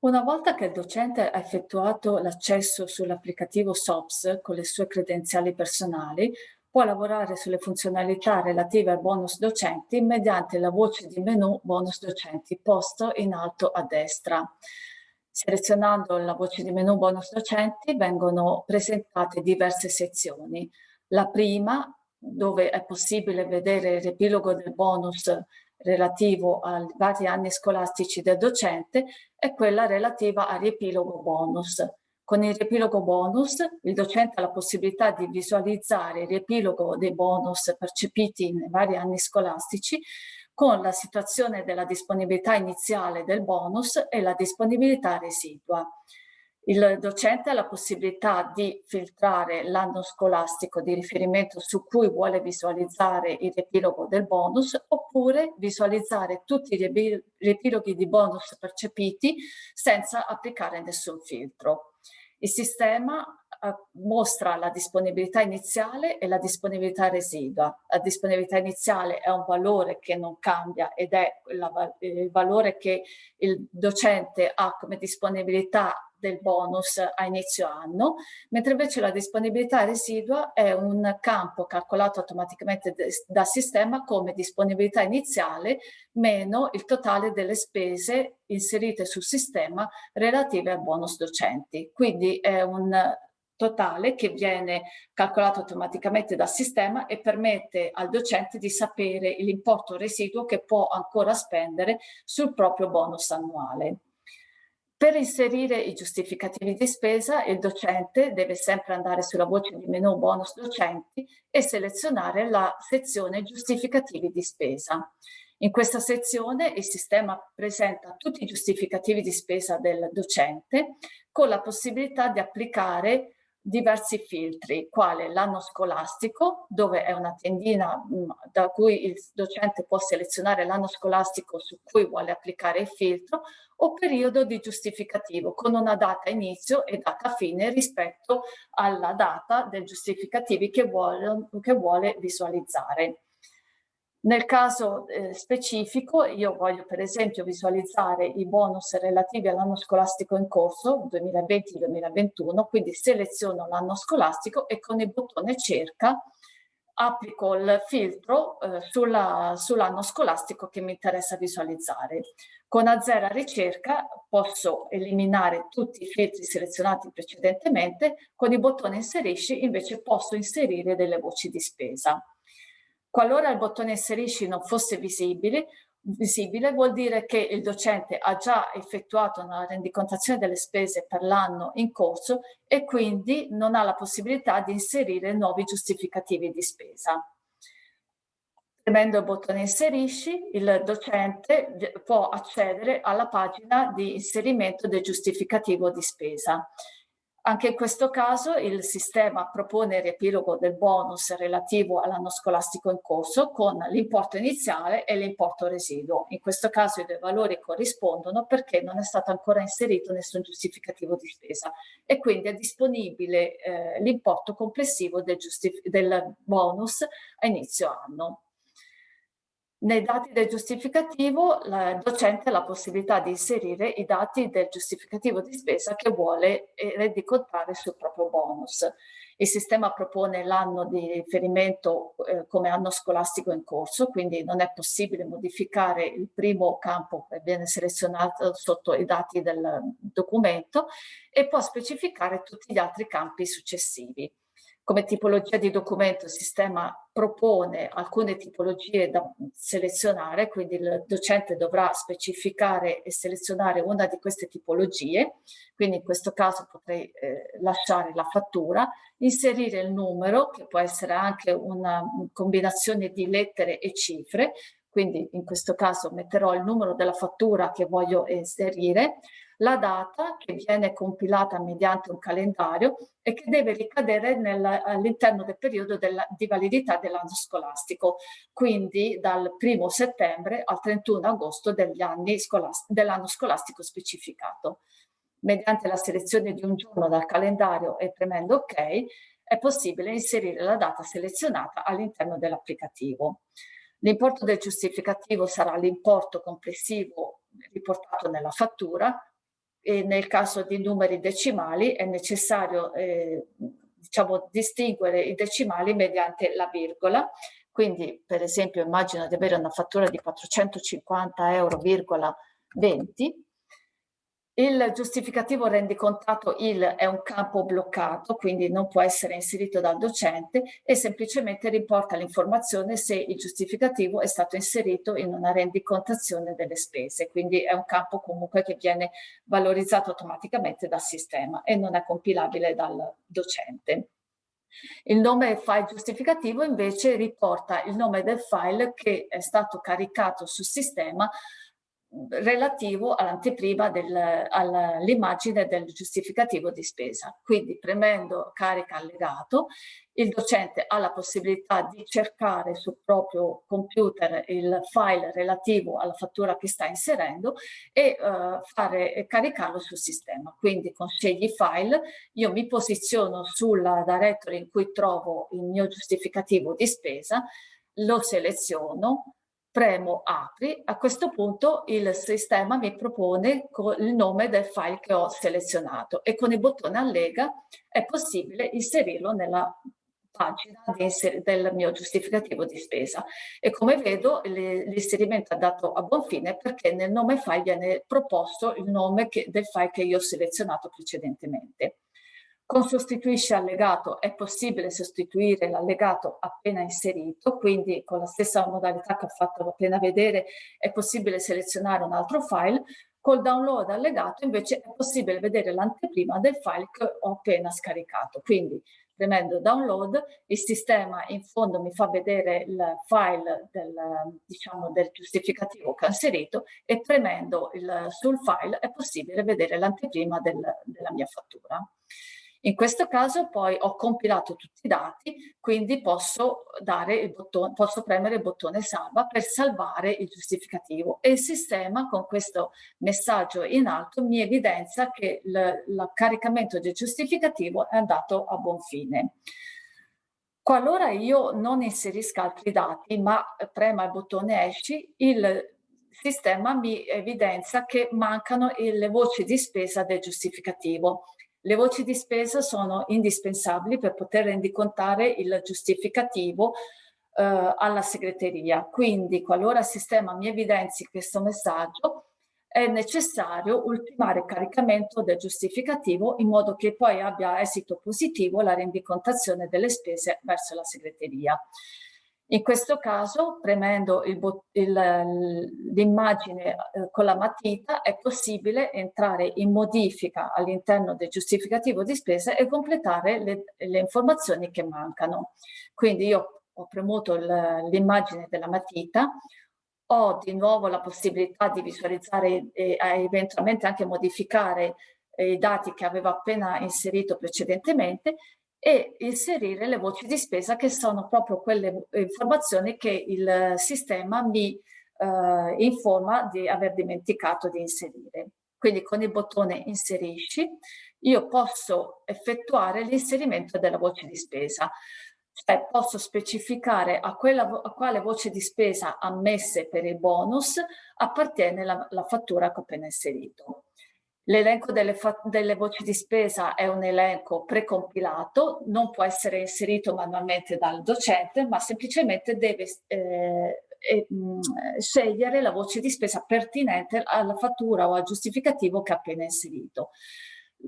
Una volta che il docente ha effettuato l'accesso sull'applicativo SOPS con le sue credenziali personali, può lavorare sulle funzionalità relative al bonus docenti mediante la voce di menu bonus docenti posto in alto a destra. Selezionando la voce di menu bonus docenti vengono presentate diverse sezioni. La prima, dove è possibile vedere il riepilogo del bonus relativo ai vari anni scolastici del docente è quella relativa al riepilogo bonus. Con il riepilogo bonus il docente ha la possibilità di visualizzare il riepilogo dei bonus percepiti nei vari anni scolastici con la situazione della disponibilità iniziale del bonus e la disponibilità residua. Il docente ha la possibilità di filtrare l'anno scolastico di riferimento su cui vuole visualizzare il riepilogo del bonus oppure visualizzare tutti i riepiloghi di bonus percepiti senza applicare nessun filtro. Il sistema eh, mostra la disponibilità iniziale e la disponibilità residua. La disponibilità iniziale è un valore che non cambia ed è il valore che il docente ha come disponibilità del bonus a inizio anno, mentre invece la disponibilità residua è un campo calcolato automaticamente dal sistema come disponibilità iniziale meno il totale delle spese inserite sul sistema relative al bonus docenti. Quindi è un totale che viene calcolato automaticamente dal sistema e permette al docente di sapere l'importo residuo che può ancora spendere sul proprio bonus annuale. Per inserire i giustificativi di spesa il docente deve sempre andare sulla voce di menu bonus docenti e selezionare la sezione giustificativi di spesa. In questa sezione il sistema presenta tutti i giustificativi di spesa del docente con la possibilità di applicare diversi filtri, quale l'anno scolastico, dove è una tendina mh, da cui il docente può selezionare l'anno scolastico su cui vuole applicare il filtro, o periodo di giustificativo con una data inizio e data fine rispetto alla data del giustificativi che vuole, che vuole visualizzare. Nel caso eh, specifico io voglio per esempio visualizzare i bonus relativi all'anno scolastico in corso 2020-2021, quindi seleziono l'anno scolastico e con il bottone cerca applico il filtro eh, sull'anno sull scolastico che mi interessa visualizzare. Con Azera ricerca posso eliminare tutti i filtri selezionati precedentemente, con il bottone inserisci invece posso inserire delle voci di spesa. Qualora il bottone inserisci non fosse visibile, visibile vuol dire che il docente ha già effettuato una rendicontazione delle spese per l'anno in corso e quindi non ha la possibilità di inserire nuovi giustificativi di spesa. Premendo il bottone inserisci, il docente può accedere alla pagina di inserimento del giustificativo di spesa. Anche in questo caso il sistema propone il riepilogo del bonus relativo all'anno scolastico in corso con l'importo iniziale e l'importo residuo. In questo caso i due valori corrispondono perché non è stato ancora inserito nessun giustificativo di spesa e quindi è disponibile eh, l'importo complessivo del, del bonus a inizio anno. Nei dati del giustificativo il docente ha la possibilità di inserire i dati del giustificativo di spesa che vuole rendicontare sul proprio bonus. Il sistema propone l'anno di riferimento eh, come anno scolastico in corso, quindi non è possibile modificare il primo campo che viene selezionato sotto i dati del documento e può specificare tutti gli altri campi successivi. Come tipologia di documento il sistema propone alcune tipologie da selezionare, quindi il docente dovrà specificare e selezionare una di queste tipologie, quindi in questo caso potrei eh, lasciare la fattura, inserire il numero, che può essere anche una combinazione di lettere e cifre, quindi in questo caso metterò il numero della fattura che voglio inserire, la data che viene compilata mediante un calendario e che deve ricadere all'interno del periodo della, di validità dell'anno scolastico, quindi dal 1 settembre al 31 agosto dell'anno scolast dell scolastico specificato. Mediante la selezione di un giorno dal calendario e premendo OK è possibile inserire la data selezionata all'interno dell'applicativo. L'importo del giustificativo sarà l'importo complessivo riportato nella fattura nel caso di numeri decimali è necessario eh, diciamo, distinguere i decimali mediante la virgola. Quindi, per esempio, immagino di avere una fattura di 450 euro, 20, il giustificativo rendicontato il è un campo bloccato, quindi non può essere inserito dal docente e semplicemente riporta l'informazione se il giustificativo è stato inserito in una rendicontazione delle spese, quindi è un campo comunque che viene valorizzato automaticamente dal sistema e non è compilabile dal docente. Il nome file giustificativo invece riporta il nome del file che è stato caricato sul sistema relativo all'anteprima all'immagine del giustificativo di spesa. Quindi premendo carica allegato, il docente ha la possibilità di cercare sul proprio computer il file relativo alla fattura che sta inserendo e uh, fare, caricarlo sul sistema. Quindi con scegli file io mi posiziono sulla directory in cui trovo il mio giustificativo di spesa, lo seleziono, premo apri, a questo punto il sistema mi propone il nome del file che ho selezionato e con il bottone allega è possibile inserirlo nella pagina del mio giustificativo di spesa e come vedo l'inserimento è andato a buon fine perché nel nome file viene proposto il nome che, del file che io ho selezionato precedentemente. Con sostituisce allegato è possibile sostituire l'allegato appena inserito, quindi con la stessa modalità che ho fatto appena vedere è possibile selezionare un altro file. Col download allegato invece è possibile vedere l'anteprima del file che ho appena scaricato. Quindi premendo download il sistema in fondo mi fa vedere il file del, diciamo, del giustificativo che ho inserito e premendo il, sul file è possibile vedere l'anteprima del, della mia fattura. In questo caso poi ho compilato tutti i dati, quindi posso, bottone, posso premere il bottone salva per salvare il giustificativo e il sistema con questo messaggio in alto mi evidenzia che il caricamento del giustificativo è andato a buon fine. Qualora io non inserisca altri dati ma prema il bottone esci, il sistema mi evidenzia che mancano le voci di spesa del giustificativo le voci di spesa sono indispensabili per poter rendicontare il giustificativo eh, alla segreteria. Quindi qualora il sistema mi evidenzi questo messaggio, è necessario ultimare il caricamento del giustificativo in modo che poi abbia esito positivo la rendicontazione delle spese verso la segreteria. In questo caso, premendo l'immagine eh, con la matita, è possibile entrare in modifica all'interno del giustificativo di spesa e completare le, le informazioni che mancano. Quindi io ho premuto l'immagine della matita, ho di nuovo la possibilità di visualizzare e eventualmente anche modificare i dati che avevo appena inserito precedentemente e inserire le voci di spesa che sono proprio quelle informazioni che il sistema mi eh, informa di aver dimenticato di inserire. Quindi con il bottone inserisci io posso effettuare l'inserimento della voce di spesa. Cioè posso specificare a, quella, a quale voce di spesa ammesse per il bonus appartiene la, la fattura che ho appena inserito. L'elenco delle, delle, voci di spesa è un elenco precompilato, non può essere inserito manualmente dal docente, ma semplicemente deve eh, eh, scegliere la voce di spesa pertinente alla fattura o al giustificativo che ha appena inserito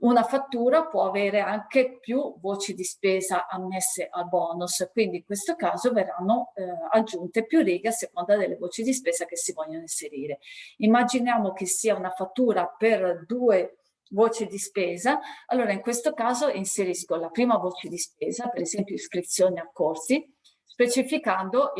una fattura può avere anche più voci di spesa ammesse al bonus, quindi in questo caso verranno eh, aggiunte più righe a seconda delle voci di spesa che si vogliono inserire. Immaginiamo che sia una fattura per due voci di spesa, allora in questo caso inserisco la prima voce di spesa, per esempio iscrizioni a corsi, specificando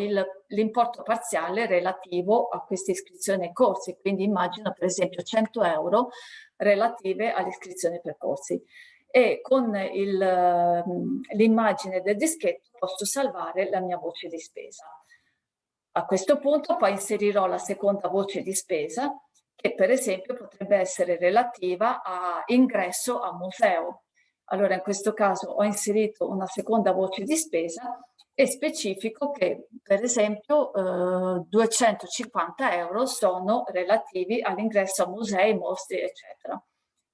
l'importo parziale relativo a queste iscrizioni ai corsi, quindi immagino per esempio 100 euro relative all'iscrizione ai percorsi e con mm, l'immagine del dischetto posso salvare la mia voce di spesa. A questo punto poi inserirò la seconda voce di spesa che per esempio potrebbe essere relativa a ingresso a museo. Allora in questo caso ho inserito una seconda voce di spesa e specifico che per esempio eh, 250 euro sono relativi all'ingresso a musei, mostre eccetera.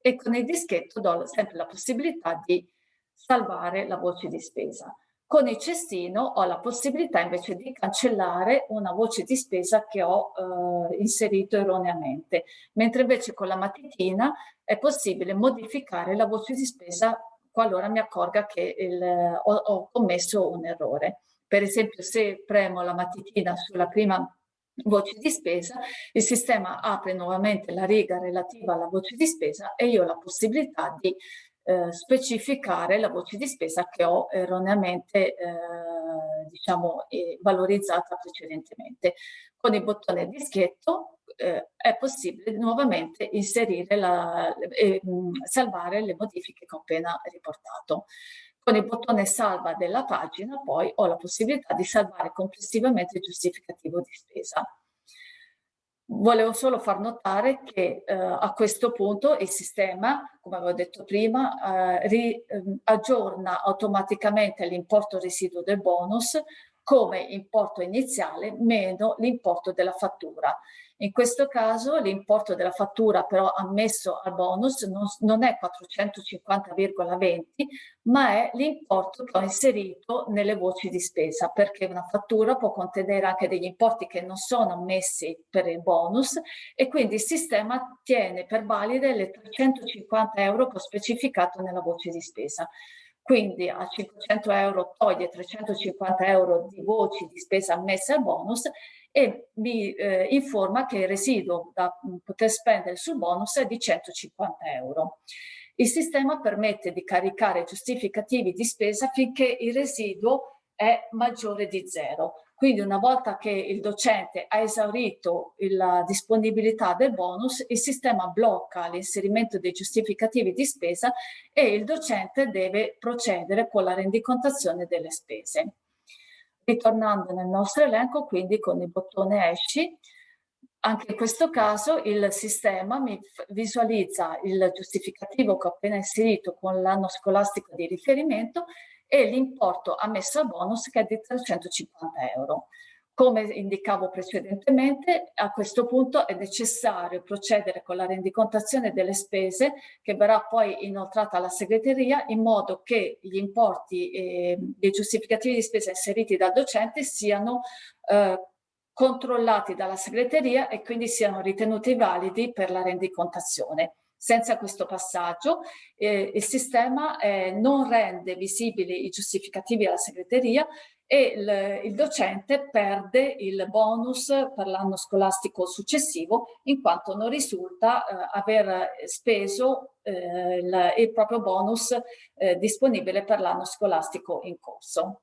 e con il dischetto do sempre la possibilità di salvare la voce di spesa. Con il cestino ho la possibilità invece di cancellare una voce di spesa che ho eh, inserito erroneamente, mentre invece con la matitina è possibile modificare la voce di spesa qualora mi accorga che il, ho, ho commesso un errore. Per esempio se premo la matitina sulla prima voce di spesa, il sistema apre nuovamente la riga relativa alla voce di spesa e io ho la possibilità di eh, specificare la voce di spesa che ho erroneamente eh, diciamo, eh, valorizzata precedentemente. Con il bottone dischietto eh, è possibile nuovamente inserire e salvare le modifiche che ho appena riportato. Con il bottone salva della pagina poi ho la possibilità di salvare complessivamente il giustificativo di spesa. Volevo solo far notare che eh, a questo punto il sistema, come avevo detto prima, eh, ri, eh, aggiorna automaticamente l'importo residuo del bonus come importo iniziale meno l'importo della fattura. In questo caso l'importo della fattura però ammesso al bonus non, non è 450,20 ma è l'importo che ho inserito nelle voci di spesa perché una fattura può contenere anche degli importi che non sono ammessi per il bonus e quindi il sistema tiene per valide le 350 euro che ho specificato nella voce di spesa quindi a 500 euro toglie 350 euro di voci di spesa ammesse al bonus e mi eh, informa che il residuo da poter spendere sul bonus è di 150 euro. Il sistema permette di caricare giustificativi di spesa finché il residuo è maggiore di zero. Quindi una volta che il docente ha esaurito la disponibilità del bonus, il sistema blocca l'inserimento dei giustificativi di spesa e il docente deve procedere con la rendicontazione delle spese. Ritornando nel nostro elenco, quindi con il bottone esci, anche in questo caso il sistema mi visualizza il giustificativo che ho appena inserito con l'anno scolastico di riferimento e l'importo ammesso a bonus che è di 350 euro. Come indicavo precedentemente, a questo punto è necessario procedere con la rendicontazione delle spese che verrà poi inoltrata alla segreteria in modo che gli importi e i giustificativi di spesa inseriti dal docente siano eh, controllati dalla segreteria e quindi siano ritenuti validi per la rendicontazione. Senza questo passaggio eh, il sistema eh, non rende visibili i giustificativi alla segreteria e il, il docente perde il bonus per l'anno scolastico successivo in quanto non risulta eh, aver speso eh, il, il, proprio bonus eh, disponibile per l'anno scolastico in corso.